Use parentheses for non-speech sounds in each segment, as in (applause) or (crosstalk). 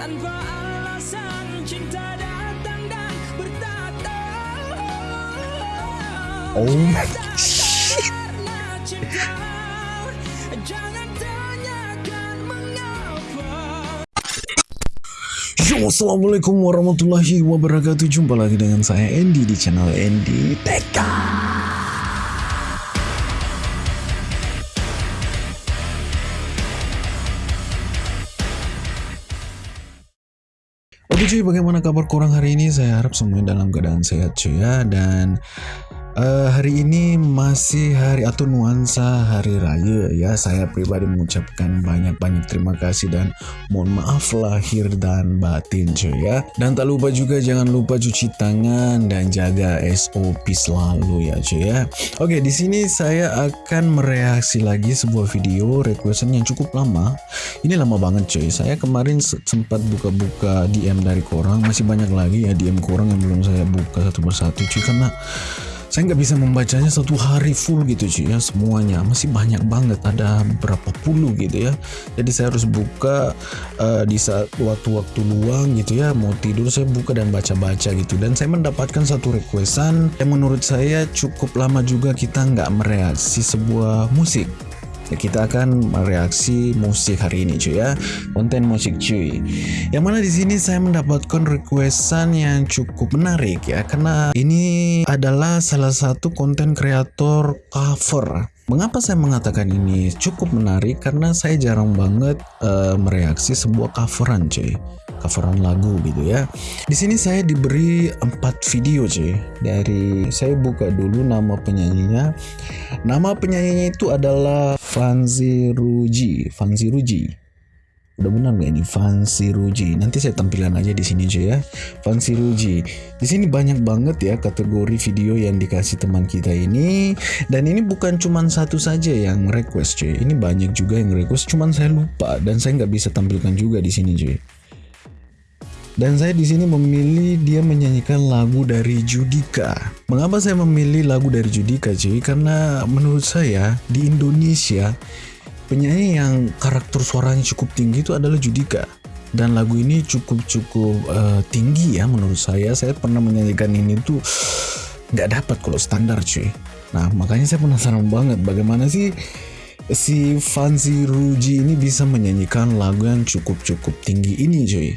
Tanpa alasan cinta datang dan bertata Oh my shit. Yo, assalamualaikum warahmatullahi wabarakatuh. Jumpa lagi dengan saya Andy di channel Andy Teka. Oke cuy, bagaimana kabar kurang hari ini? Saya harap semuanya dalam keadaan sehat cuy ya. Dan eh, hari ini masih hari atau nuansa hari raya ya. Saya pribadi mengucapkan banyak-banyak terima kasih dan mohon maaf lahir dan batin cuy ya. Dan tak lupa juga jangan lupa cuci tangan dan jaga SOP selalu ya cuy ya. Oke, di sini saya akan mereaksi lagi sebuah video requestan yang cukup lama. Ini lama banget cuy. Saya kemarin se- sempat buka-buka DM dari korang, masih banyak lagi ya DM korang yang belum saya buka satu persatu cuy karena saya nggak bisa membacanya satu hari full gitu cuy ya semuanya. Masih banyak banget ada berapa puluh gitu ya. Jadi saya harus buka eh, di saat waktu-waktu luang gitu ya mau tidur saya buka dan baca-baca gitu. Dan saya mendapatkan satu requestan yang menurut saya cukup lama juga kita nggak mereaksi sebuah musik Ya, kita akan mereaksi musik hari ini cuy ya. Konten musik cuy. Yang mana di sini saya mendapatkan requestan yang cukup menarik ya. Karena ini adalah salah satu konten kreator cover Mengapa saya mengatakan ini cukup menarik? Karena saya jarang banget eh, mereaksi sebuah coveran, cuy. Coveran lagu gitu ya. Di sini saya diberi empat video, cuy. Dari saya buka dulu nama penyanyinya. Nama penyanyinya itu adalah Fanzi Ruji. Fanzi Ruji. Udah benar nggak ini Fancy Ruji? Nanti saya tampilan aja di sini aja ya. Fancy Ruji. Di sini banyak banget ya kategori video yang dikasih teman kita ini. Dan ini bukan cuman satu saja yang request cuy. Ini banyak juga yang request. Cuman saya lupa dan saya nggak bisa tampilkan juga di sini cuy. Dan saya di sini memilih dia menyanyikan lagu dari Judika. Mengapa saya memilih lagu dari Judika cuy? Karena menurut saya di Indonesia penyanyi yang karakter suaranya cukup tinggi itu adalah Judika. Dan lagu ini cukup cukup eh, tinggi ya menurut saya. Saya pernah menyanyikan ini tuh nggak dapat kalau standar cuy. Nah makanya saya penasaran banget bagaimana sih si Fancy Ruji ini bisa menyanyikan lagu yang cukup cukup tinggi ini cuy.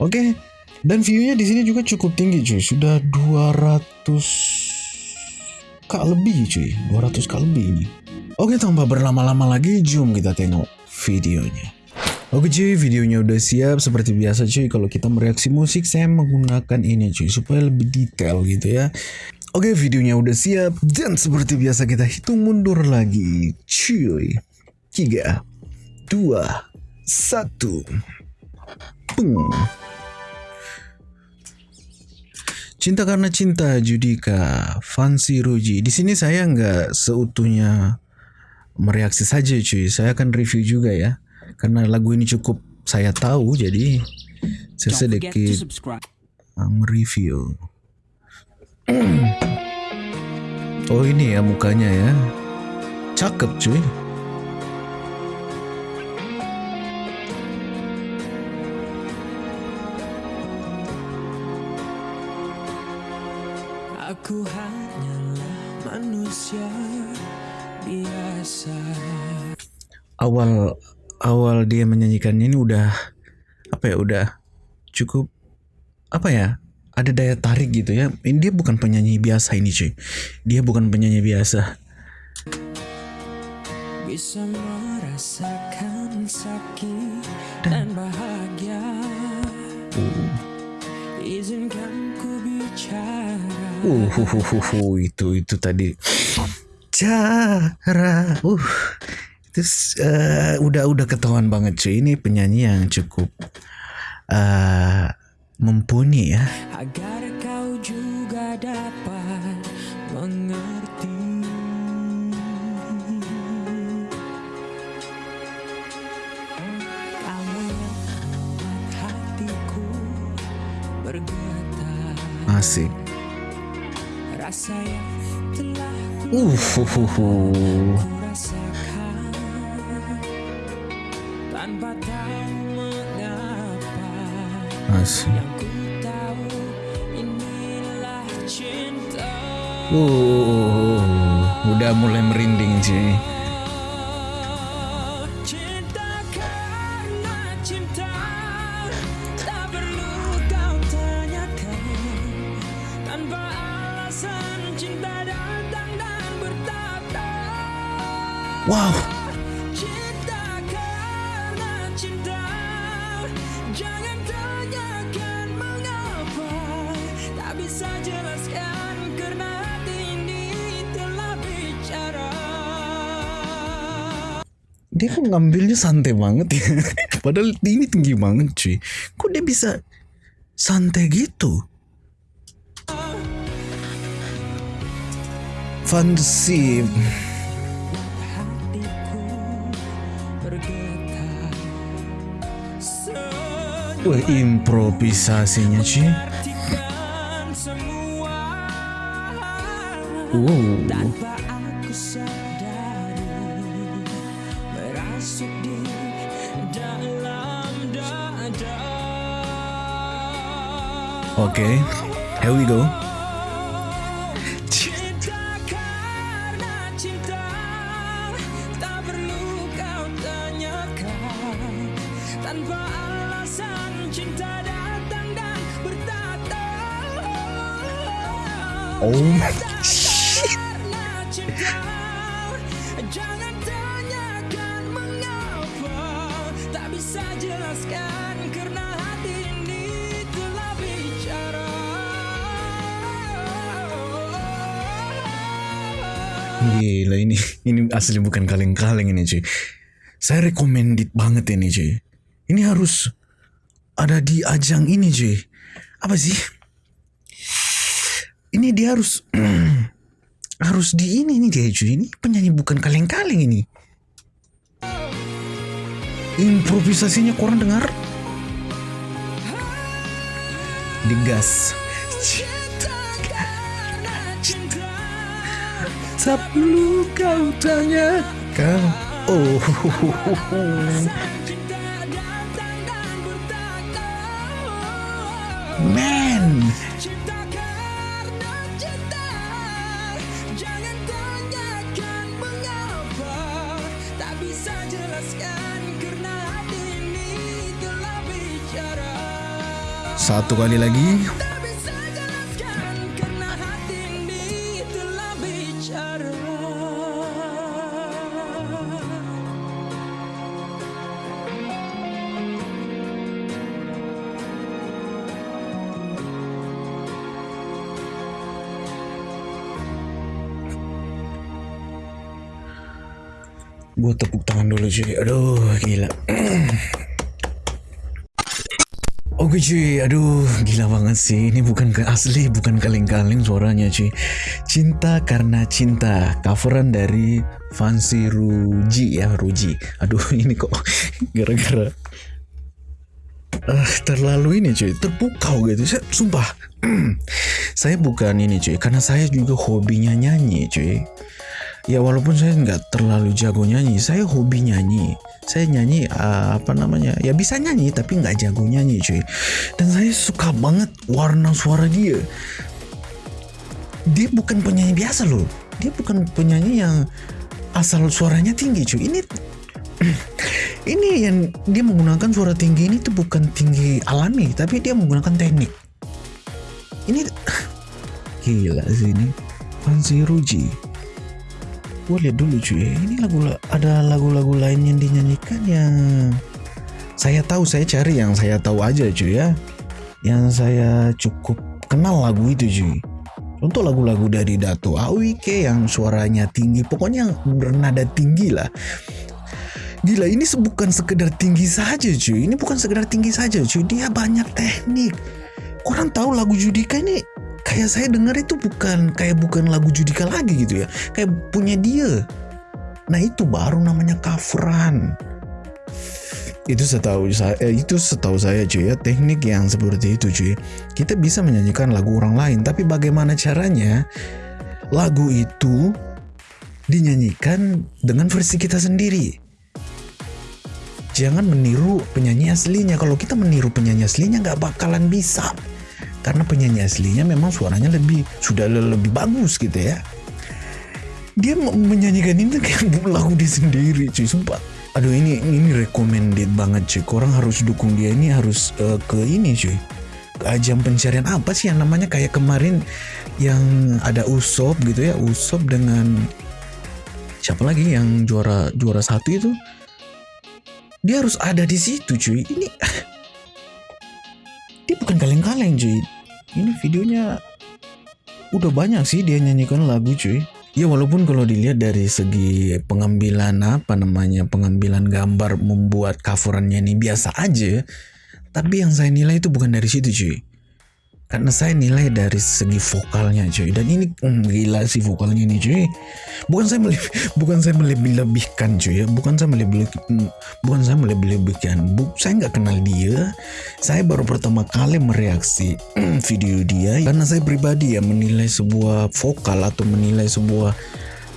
Oke dan viewnya di sini juga cukup tinggi cuy. Sudah 200 k lebih cuy. 200 k lebih ini Oke tanpa berlama-lama lagi jom kita tengok videonya. Oke cuy videonya udah siap. Seperti biasa cuy kalau kita mereaksi musik saya menggunakan ini cuy supaya lebih detail gitu ya. Oke videonya udah siap. Dan seperti biasa kita hitung mundur lagi cuy. 3 2 1 Peng. Cinta karena cinta Judika. Fancy Ruji. Di sini saya nggak seutuhnya mereaksi saja cuy. Saya akan review juga ya. Karena lagu ini cukup saya tahu jadi saya sedikit mereview. (clears throat) oh ini ya mukanya ya. Cakep cuy. Aku hanyalah manusia biasa Awal awal dia menyanyikannya ini udah apa ya udah cukup apa ya ada daya tarik gitu ya. Ini dia bukan penyanyi biasa ini cuy. Dia bukan penyanyi biasa. Bisa merasakan sakit dan bahagia Izinkan ku bicara Uh, hu, hu, hu, hu, itu itu tadi cara uh itu eh, udah udah ketahuan banget cuy. Ini penyanyi yang cukup eh mumpuni ya. Agar kau juga dapat mengerti. Hatiku bergetar. Asik. Rasa yang uh ku tahu inilah cinta Uh, udah mulai merinding cuy. Bicara dia kok ngambilnya santai banget ya. (laughs) Padahal ini tinggi banget cuy. Kok dia bisa santai gitu? Fantasi. Wah, improvisasinya Wow. Dada Oke, here we go. Ini telah bicara Gila ini ini asli bukan kaleng-kaleng ini cuy. Saya recommended banget ini cuy. Ini harus ada di ajang ini cuy. Apa sih? Ini dia harus (clears throat) harus di ini nih dia cuy. Ini penyanyi bukan kaleng-kaleng ini. Improvisasinya kurang dengar. Digas. Perlu kau. Oh. Man. Satu kali lagi. Gue tepuk tangan dulu cuy. Aduh gila. (clears throat) Oke cuy, aduh gila banget sih. Ini bukan asli, bukan kaleng-kaleng suaranya cuy. Cinta karena cinta, coveran dari Fancy Ruji ya Ruji. Aduh (laughs) ini kok (laughs) gara-gara ah terlalu ini cuy, terpukau gitu. Saya sumpah, (clears throat) saya bukan ini cuy, karena saya juga hobinya nyanyi cuy. Ya walaupun saya nggak terlalu jago nyanyi, saya hobi nyanyi. Saya nyanyi uh, apa namanya? Ya bisa nyanyi tapi nggak jago nyanyi cuy. Dan saya suka banget warna suara dia. Dia bukan penyanyi biasa loh. Dia bukan penyanyi yang asal suaranya tinggi cuy. Ini (clears throat) ini yang dia menggunakan suara tinggi ini tuh bukan tinggi alami, tapi dia menggunakan teknik. Ini (clears throat) gila sih ini. Fancy Ruji gue lihat dulu cuy. Ini lagu ada lagu-lagu lain yang dinyanyikan yang saya tahu saya cari yang saya tahu aja cuy ya. Yang saya cukup kenal lagu itu cuy. Contoh lagu-lagu dari Dato Awike yang suaranya tinggi pokoknya bernada tinggi lah. Gila ini bukan sekedar tinggi saja cuy. Ini bukan sekedar tinggi saja cuy. Dia banyak teknik. Orang tahu lagu Judika ini kayak saya dengar itu bukan kayak bukan lagu Judika lagi gitu ya. Kayak punya dia. Nah itu baru namanya coveran. Itu setahu saya eh, itu setahu saya cuy ya teknik yang seperti itu cuy. Kita bisa menyanyikan lagu orang lain tapi bagaimana caranya lagu itu dinyanyikan dengan versi kita sendiri? Jangan meniru penyanyi aslinya. Kalau kita meniru penyanyi aslinya nggak bakalan bisa karena penyanyi aslinya memang suaranya lebih sudah le- lebih bagus gitu ya. Dia menyanyikan ini kayak (laughs) lagu dia sendiri cuy sumpah. Aduh ini ini recommended banget cuy. Orang harus dukung dia ini harus eh, ke ini cuy. Ke ajang pencarian apa sih yang namanya kayak kemarin yang ada Usop gitu ya? Usop dengan siapa lagi yang juara juara satu itu? Dia harus ada di situ cuy. Ini (laughs) dia bukan kaleng-kaleng cuy ini videonya udah banyak sih dia nyanyikan lagu cuy. Ya walaupun kalau dilihat dari segi pengambilan apa namanya pengambilan gambar membuat coverannya ini biasa aja tapi yang saya nilai itu bukan dari situ cuy karena saya nilai dari segi vokalnya cuy. Dan ini hmm, gila sih vokalnya ini cuy. Bukan saya melebih, bukan saya melebih-lebihkan cuy ya. Bukan saya melebih hmm, bukan saya melebih-lebihkan. Bu, saya nggak kenal dia. Saya baru pertama kali mereaksi hmm, video dia. Karena saya pribadi ya menilai sebuah vokal atau menilai sebuah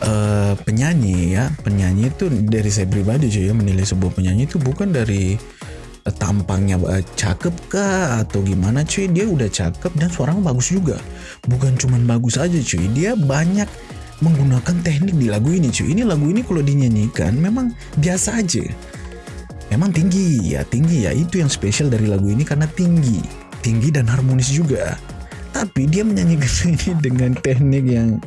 eh, penyanyi ya. Penyanyi itu dari saya pribadi cuy ya. Menilai sebuah penyanyi itu bukan dari tampangnya eh, cakep kah? Atau gimana cuy? Dia udah cakep dan suaranya bagus juga. Bukan cuman bagus aja cuy. Dia banyak menggunakan teknik di lagu ini cuy. Ini lagu ini kalau dinyanyikan memang biasa aja. Memang tinggi. Ya tinggi. Ya itu yang spesial dari lagu ini karena tinggi. Tinggi dan harmonis juga. Tapi dia menyanyikan (laughs) ini dengan teknik yang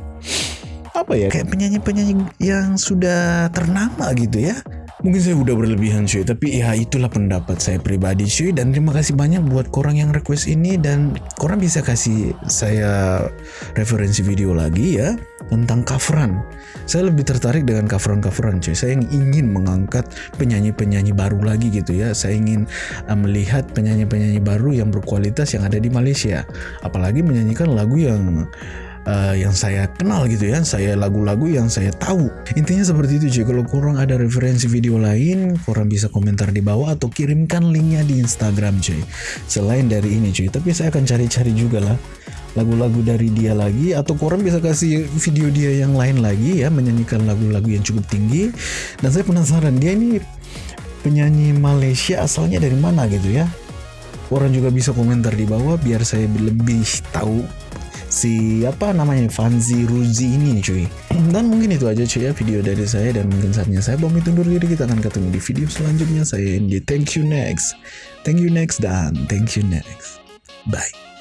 apa ya kayak penyanyi-penyanyi yang sudah ternama gitu ya mungkin saya udah berlebihan cuy tapi ya itulah pendapat saya pribadi cuy dan terima kasih banyak buat korang yang request ini dan korang bisa kasih saya referensi video lagi ya tentang coveran. Saya lebih tertarik dengan coveran-coveran cuy. Saya ingin mengangkat penyanyi-penyanyi baru lagi gitu ya. Saya ingin uh, melihat penyanyi-penyanyi baru yang berkualitas yang ada di Malaysia. Apalagi menyanyikan lagu yang uh, yang saya kenal gitu ya saya lagu-lagu yang saya tahu. Intinya seperti itu cuy kalau kurang ada referensi video lain kurang bisa komentar di bawah atau kirimkan linknya di Instagram cuy selain dari ini cuy tapi saya akan cari-cari juga lah lagu-lagu dari dia lagi atau korang bisa kasih video dia yang lain lagi ya menyanyikan lagu-lagu yang cukup tinggi. Dan saya penasaran dia ini penyanyi Malaysia asalnya dari mana gitu ya? Orang juga bisa komentar di bawah biar saya lebih tahu si apa namanya Fanzi Ruzi ini cuy. Dan mungkin itu aja cuy ya video dari saya. Dan mungkin saatnya saya pamit undur diri. Kita akan ketemu di video selanjutnya. Saya Andy thank you next. Thank you next dan thank you next. Bye